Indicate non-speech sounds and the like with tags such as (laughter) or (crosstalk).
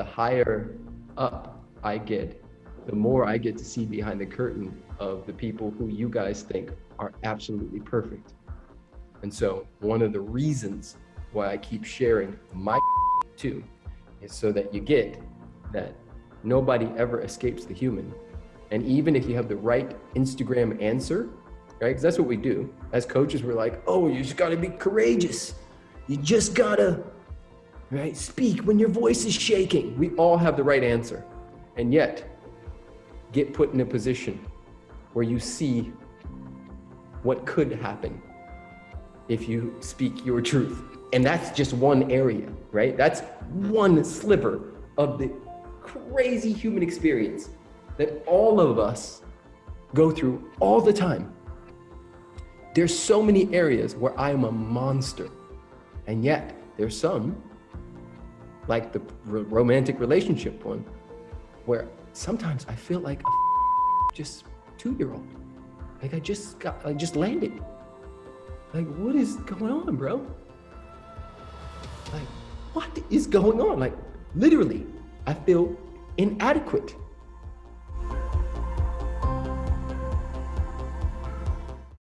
the higher up I get, the more I get to see behind the curtain of the people who you guys think are absolutely perfect. And so one of the reasons why I keep sharing my (laughs) too is so that you get that nobody ever escapes the human. And even if you have the right Instagram answer, right? Because that's what we do. As coaches, we're like, oh, you just gotta be courageous. You just gotta, right? Speak when your voice is shaking. We all have the right answer. And yet, get put in a position where you see what could happen if you speak your truth. And that's just one area, right? That's one sliver of the crazy human experience that all of us go through all the time. There's so many areas where I am a monster. And yet there's some, like the romantic relationship one, where sometimes I feel like a (laughs) just two-year-old. Like I just got, I just landed. Like, what is going on, bro? Like, what is going on? Like, literally, I feel inadequate.